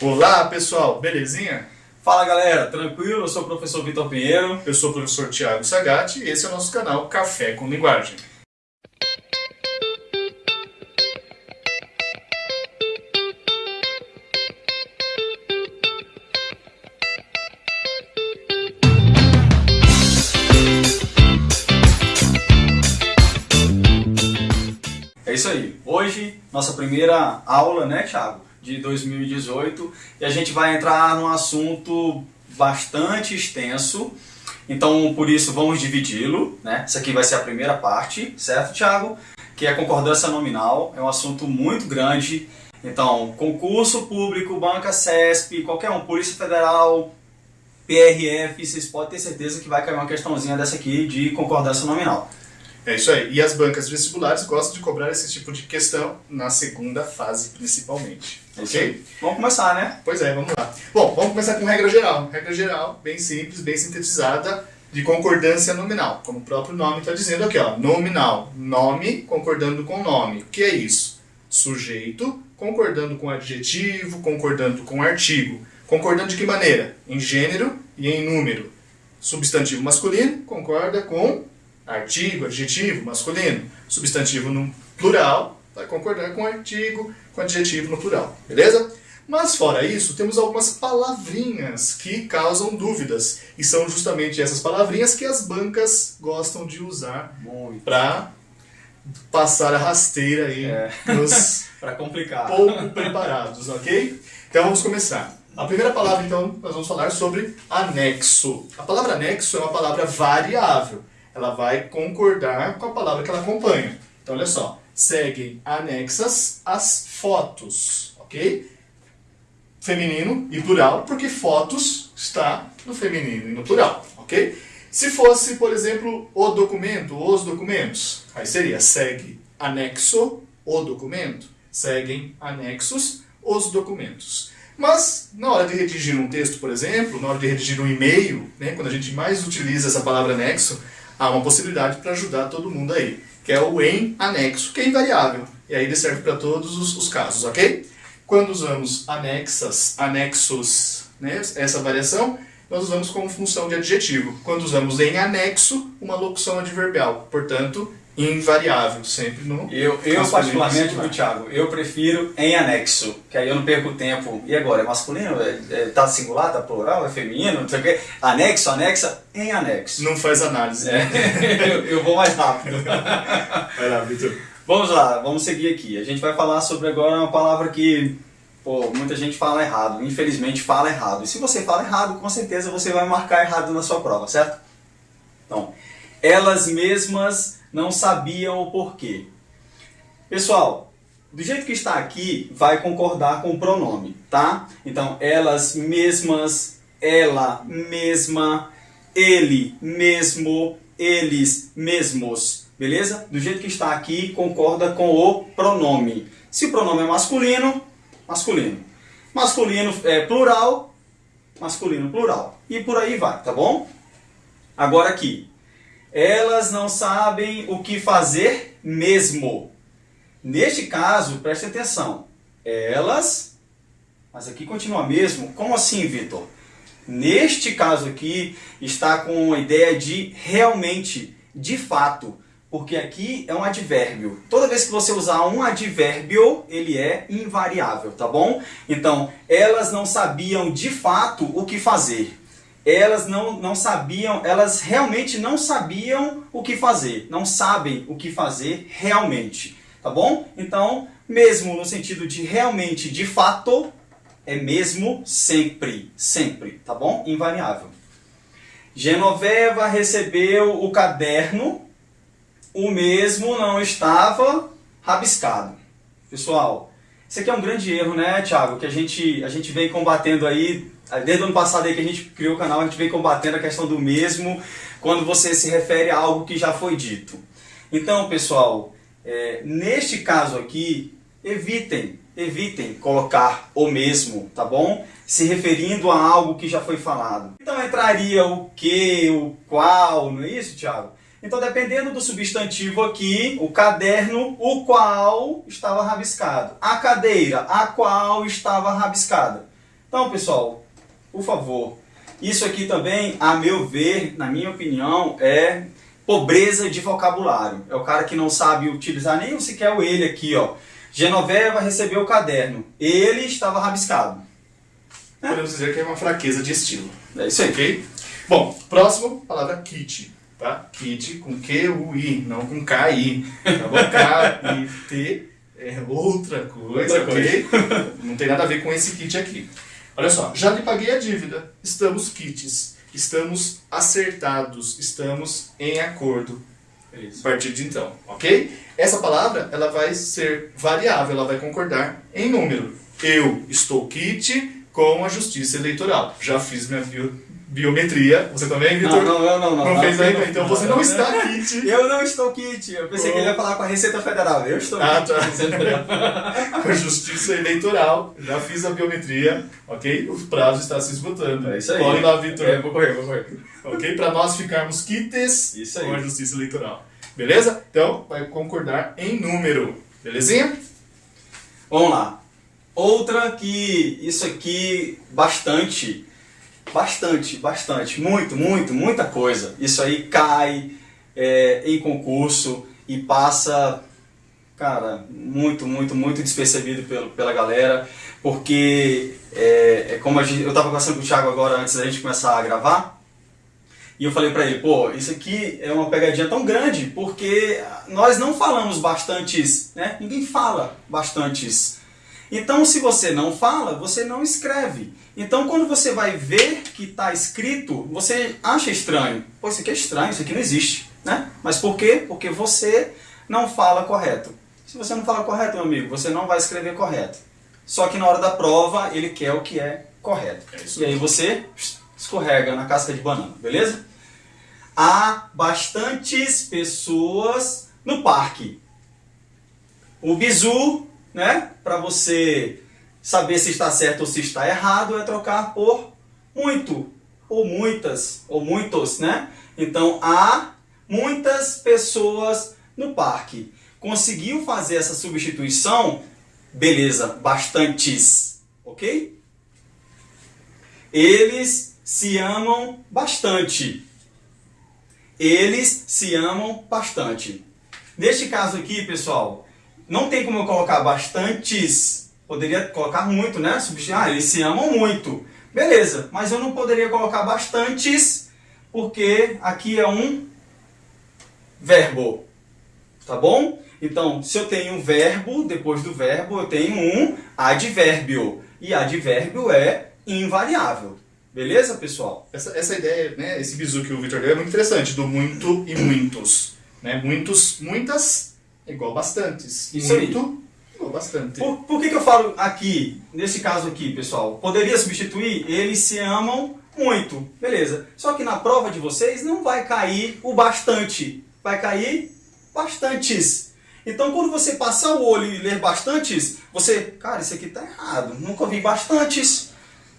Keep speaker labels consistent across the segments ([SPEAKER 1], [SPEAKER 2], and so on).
[SPEAKER 1] Olá pessoal, belezinha?
[SPEAKER 2] Fala galera, tranquilo? Eu sou o professor Vitor Pinheiro.
[SPEAKER 1] Eu sou o professor Tiago Sagatti e esse é o nosso canal Café com Linguagem.
[SPEAKER 2] É isso aí. Hoje, nossa primeira aula, né, Thiago? De 2018. E a gente vai entrar num assunto bastante extenso. Então, por isso, vamos dividi-lo, né? Essa aqui vai ser a primeira parte, certo, Thiago? Que é concordância nominal. É um assunto muito grande. Então, concurso público, banca CESP, qualquer um, Polícia Federal, PRF, vocês podem ter certeza que vai cair uma questãozinha dessa aqui de concordância nominal.
[SPEAKER 1] É isso aí. E as bancas vestibulares gostam de cobrar esse tipo de questão na segunda fase, principalmente.
[SPEAKER 2] É aí. Vamos começar, né?
[SPEAKER 1] Pois é, vamos lá. Bom, vamos começar com regra geral. Regra geral, bem simples, bem sintetizada, de concordância nominal. Como o próprio nome está dizendo aqui, ó. Nominal. Nome concordando com nome. O que é isso? Sujeito concordando com adjetivo, concordando com artigo. Concordando de que maneira? Em gênero e em número. Substantivo masculino concorda com artigo, adjetivo, masculino. Substantivo no plural vai concordar com artigo, com adjetivo no plural. Beleza? Mas fora isso, temos algumas palavrinhas que causam dúvidas. E são justamente essas palavrinhas que as bancas gostam de usar para passar a rasteira aí
[SPEAKER 2] É.
[SPEAKER 1] nos
[SPEAKER 2] Para complicar.
[SPEAKER 1] pouco preparados, ok? Então vamos começar. A primeira palavra, então, nós vamos falar sobre anexo. A palavra anexo é uma palavra variável. Ela vai concordar com a palavra que ela acompanha. Então, olha só. Seguem anexas as fotos, ok? Feminino e plural, porque fotos está no feminino e no plural, ok? Se fosse, por exemplo, o documento, os documentos, aí seria segue anexo o documento. Seguem anexos os documentos. Mas, na hora de redigir um texto, por exemplo, na hora de redigir um e-mail, né, quando a gente mais utiliza essa palavra anexo, há uma possibilidade para ajudar todo mundo aí, que é o em anexo, que é invariável. E aí ele serve para todos os, os casos, ok? Quando usamos anexas, anexos, né, essa variação, nós usamos como função de adjetivo. Quando usamos em anexo, uma locução adverbial. Portanto, invariável, sempre no
[SPEAKER 2] Eu, eu particularmente, viu, Thiago, eu prefiro em anexo, que aí eu não perco tempo. E agora, é masculino? É, é, tá singular, tá plural, é feminino, não sei o quê. Anexo, anexa, em anexo.
[SPEAKER 1] Não faz análise.
[SPEAKER 2] É, eu, eu vou mais rápido.
[SPEAKER 1] Vai lá, Vitor.
[SPEAKER 2] Vamos lá, vamos seguir aqui. A gente vai falar sobre agora uma palavra que pô, muita gente fala errado, infelizmente fala errado. E se você fala errado, com certeza você vai marcar errado na sua prova, certo? Então, elas mesmas não sabiam o porquê. Pessoal, do jeito que está aqui, vai concordar com o pronome, tá? Então, elas mesmas, ela mesma, ele mesmo, eles mesmos, beleza? Do jeito que está aqui, concorda com o pronome. Se o pronome é masculino, masculino. Masculino é plural, masculino plural. E por aí vai, tá bom? Agora aqui. Elas não sabem o que fazer mesmo. Neste caso, preste atenção. Elas, mas aqui continua mesmo. Como assim, Vitor? Neste caso aqui, está com a ideia de realmente, de fato. Porque aqui é um advérbio. Toda vez que você usar um advérbio, ele é invariável, tá bom? Então, elas não sabiam de fato o que fazer. Elas não, não sabiam, elas realmente não sabiam o que fazer. Não sabem o que fazer realmente, tá bom? Então, mesmo no sentido de realmente, de fato, é mesmo sempre, sempre, tá bom? Invariável. Genoveva recebeu o caderno o mesmo não estava rabiscado. Pessoal, isso aqui é um grande erro, né, Thiago? Que a gente, a gente vem combatendo aí, desde o ano passado aí que a gente criou o canal, a gente vem combatendo a questão do mesmo quando você se refere a algo que já foi dito. Então, pessoal, é, neste caso aqui, evitem, evitem colocar o mesmo, tá bom? Se referindo a algo que já foi falado. Então entraria o que, o qual, não é isso, Thiago? Então, dependendo do substantivo aqui, o caderno, o qual estava rabiscado. A cadeira, a qual estava rabiscada. Então, pessoal, por favor, isso aqui também, a meu ver, na minha opinião, é pobreza de vocabulário. É o cara que não sabe utilizar nem sequer o ele aqui, ó. Genoveva recebeu o caderno. Ele estava rabiscado.
[SPEAKER 1] Podemos dizer que é uma fraqueza de estilo.
[SPEAKER 2] É isso aí.
[SPEAKER 1] Ok? Bom, próximo, palavra kit. Tá? Kit com Q-U-I, não com K-I. Tá bom? K-I-T é outra coisa,
[SPEAKER 2] Outra
[SPEAKER 1] ok? Não tem nada a ver com esse kit aqui. Olha só, já lhe paguei a dívida. Estamos kits. Estamos acertados. Estamos em acordo. A partir de então, ok? Essa palavra ela vai ser variável, ela vai concordar em número. Eu estou kit com a justiça eleitoral. Já fiz minha biometria. Você também, Vitor?
[SPEAKER 2] Não, não, não, não.
[SPEAKER 1] Não fez ainda? Então você não está kit
[SPEAKER 2] Eu não estou kit. Eu pensei que ele ia falar com a Receita Federal. Eu estou
[SPEAKER 1] Ah,
[SPEAKER 2] kit
[SPEAKER 1] tá.
[SPEAKER 2] com a Receita Federal.
[SPEAKER 1] com a justiça eleitoral. Já fiz a biometria, ok? O prazo está se esgotando.
[SPEAKER 2] É isso aí.
[SPEAKER 1] Corre lá, Vitor.
[SPEAKER 2] É, vou correr, vou correr.
[SPEAKER 1] Ok? Para nós ficarmos quites
[SPEAKER 2] Isso aí.
[SPEAKER 1] com a justiça eleitoral. Beleza? Então, vai concordar em número. Belezinha?
[SPEAKER 2] Vamos lá. Outra que isso aqui bastante, bastante, bastante, muito, muito, muita coisa. Isso aí cai é, em concurso e passa, cara, muito, muito, muito despercebido pelo, pela galera, porque é, é como gente, eu estava conversando com o Thiago agora antes da gente começar a gravar. E eu falei pra ele, pô, isso aqui é uma pegadinha tão grande porque nós não falamos bastantes, né? Ninguém fala bastantes. Então, se você não fala, você não escreve. Então, quando você vai ver que está escrito, você acha estranho. Pô, isso aqui é estranho, isso aqui não existe, né? Mas por quê? Porque você não fala correto. Se você não fala correto, meu amigo, você não vai escrever correto. Só que na hora da prova, ele quer o que é correto.
[SPEAKER 1] É
[SPEAKER 2] e aí você escorrega na casca de banana, beleza? Há bastantes pessoas no parque. O bizu, né, para você saber se está certo ou se está errado, é trocar por muito, ou muitas, ou muitos, né? Então há muitas pessoas no parque. Conseguiu fazer essa substituição? Beleza, bastantes, ok? Eles se amam bastante. Eles se amam bastante. Neste caso aqui, pessoal, não tem como eu colocar bastantes. Poderia colocar muito, né? Ah, eles se amam muito. Beleza, mas eu não poderia colocar bastantes porque aqui é um verbo. Tá bom? Então, se eu tenho um verbo, depois do verbo eu tenho um advérbio. E advérbio é invariável. Beleza, pessoal?
[SPEAKER 1] Essa, essa ideia, né, esse bizu que o Victor deu é muito interessante, do muito e muitos. Né? Muitos, muitas é igual bastantes.
[SPEAKER 2] Isso aí.
[SPEAKER 1] muito igual bastante.
[SPEAKER 2] Por, por que, que eu falo aqui, nesse caso aqui, pessoal? Poderia substituir? Eles se amam muito. Beleza. Só que na prova de vocês não vai cair o bastante. Vai cair bastantes. Então, quando você passar o olho e ler bastantes, você, cara, isso aqui tá errado. Nunca vi bastantes.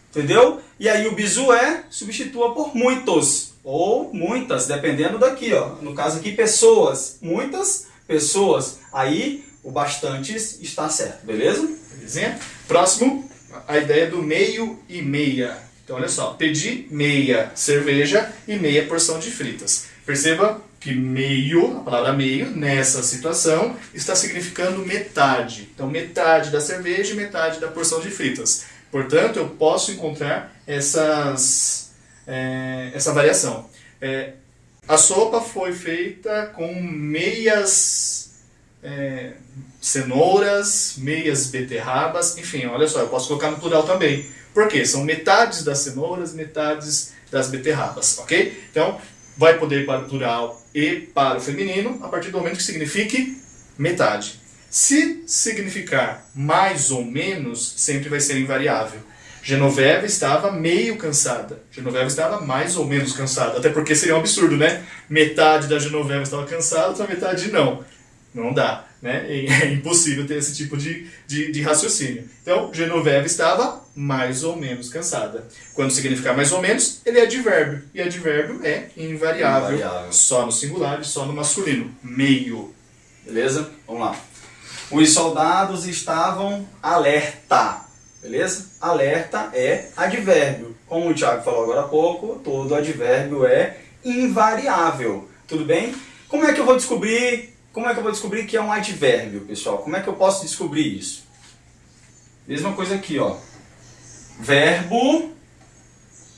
[SPEAKER 2] Entendeu? E aí o bizu é substitua por muitos ou muitas, dependendo daqui, ó. No caso aqui, pessoas. Muitas pessoas. Aí o bastantes está certo, beleza?
[SPEAKER 1] Belezinha? Próximo, a ideia do meio e meia. Então, olha só, pedi meia cerveja e meia porção de fritas. Perceba que meio, a palavra meio, nessa situação, está significando metade. Então, metade da cerveja e metade da porção de fritas. Portanto, eu posso encontrar essas, é, essa variação. É, a sopa foi feita com meias é, cenouras, meias beterrabas, enfim, olha só, eu posso colocar no plural também. Por quê? São metades das cenouras, metades das beterrabas, ok? Então, vai poder ir para o plural e para o feminino a partir do momento que signifique metade. Se significar mais ou menos, sempre vai ser invariável. Genoveva estava meio cansada. Genoveva estava mais ou menos cansada. Até porque seria um absurdo, né? Metade da Genoveva estava cansada, outra metade não. Não dá, né? É impossível ter esse tipo de, de, de raciocínio. Então, Genoveva estava mais ou menos cansada. Quando significar mais ou menos, ele é advérbio. E advérbio é invariável.
[SPEAKER 2] Invariável.
[SPEAKER 1] Só no singular e só no masculino. Meio.
[SPEAKER 2] Beleza? Vamos lá. Os soldados estavam alerta. Beleza? Alerta é advérbio. Como o Thiago falou agora há pouco, todo advérbio é invariável. Tudo bem? Como é que eu vou descobrir, como é que eu vou descobrir que é um advérbio, pessoal? Como é que eu posso descobrir isso? Mesma coisa aqui, ó. Verbo,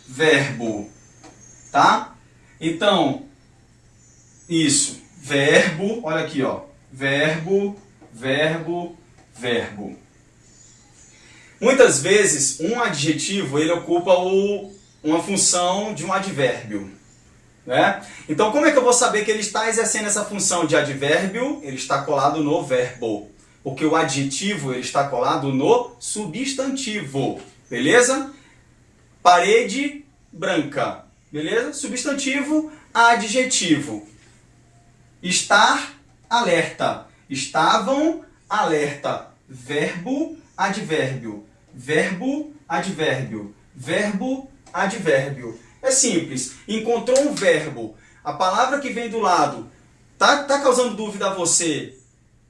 [SPEAKER 2] verbo, tá? Então, isso, verbo, olha aqui, ó. Verbo, verbo, verbo. Muitas vezes, um adjetivo ele ocupa o, uma função de um advérbio. Né? Então, como é que eu vou saber que ele está exercendo essa função de advérbio? Ele está colado no verbo. Porque o adjetivo ele está colado no substantivo. Beleza? Parede branca. Beleza? Substantivo, adjetivo. Estar alerta. Estavam alerta. Verbo, advérbio verbo, advérbio, verbo, advérbio. É simples. Encontrou um verbo, a palavra que vem do lado, tá, tá causando dúvida a você?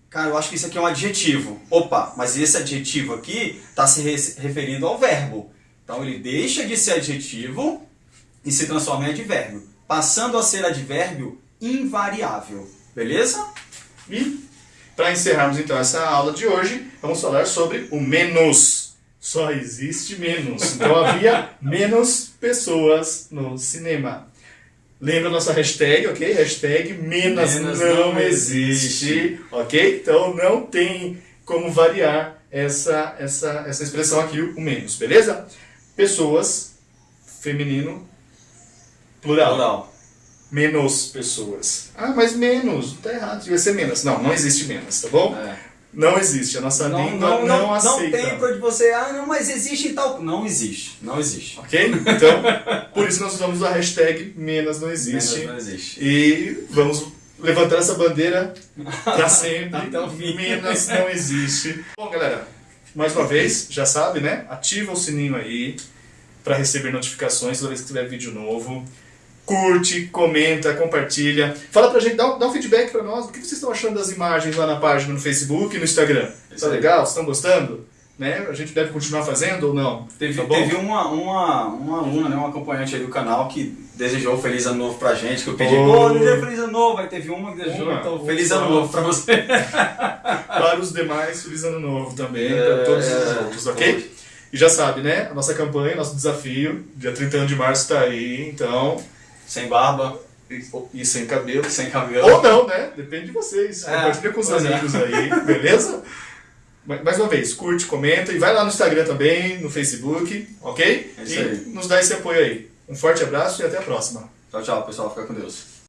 [SPEAKER 2] Cara, eu acho que isso aqui é um adjetivo. Opa, mas esse adjetivo aqui está se referindo ao verbo. Então ele deixa de ser adjetivo e se transforma em advérbio, passando a ser advérbio invariável. Beleza?
[SPEAKER 1] E para encerrarmos então essa aula de hoje, vamos falar sobre o menos só existe menos. Então havia menos pessoas no cinema. Lembra a nossa hashtag, ok? Hashtag menos, menos não, não existe. existe, ok? Então não tem como variar essa, essa, essa expressão aqui, o menos, beleza? Pessoas, feminino, plural. plural. Menos pessoas. Ah, mas menos, tá errado, devia ser menos. Não, não existe menos, tá bom? É. Não existe, a nossa não, língua não, não, não aceita.
[SPEAKER 2] Não tem para você, ah, não, mas existe e tal. Não existe, não existe.
[SPEAKER 1] Ok? Então, por isso nós usamos a hashtag menos não existe.
[SPEAKER 2] Menos não existe.
[SPEAKER 1] E vamos levantar essa bandeira para sempre. Até o fim. Menos não existe. Bom, galera, mais uma vez, já sabe, né? Ativa o sininho aí para receber notificações toda vez que tiver vídeo novo curte, comenta, compartilha. Fala pra gente, dá um, dá um feedback pra nós. O que vocês estão achando das imagens lá na página no Facebook e no Instagram? Isso tá legal? Vocês estão gostando? Né? A gente deve continuar fazendo ou não?
[SPEAKER 2] Teve, tá teve uma, uma, uma aluna, né, uma acompanhante aí do canal que desejou feliz ano novo pra gente, que eu pedi, pô, oh, feliz ano novo, aí teve uma que desejou, uma, então feliz ano novo pra você.
[SPEAKER 1] para os demais, feliz ano novo também, é, para todos os outros, ok? E já sabe, né? A nossa campanha, nosso desafio, dia 31 de março está aí, então
[SPEAKER 2] sem barba.
[SPEAKER 1] E, sem cabelo.
[SPEAKER 2] Sem cabelo.
[SPEAKER 1] Ou não, né? Depende de vocês. É, Compartilha com os é. amigos é. aí, beleza? Mais uma vez, curte, comenta e vai lá no Instagram também, no Facebook, ok?
[SPEAKER 2] É isso e aí.
[SPEAKER 1] nos dá esse apoio aí. Um forte abraço e até a próxima.
[SPEAKER 2] Tchau, tchau, pessoal. Fica com Deus.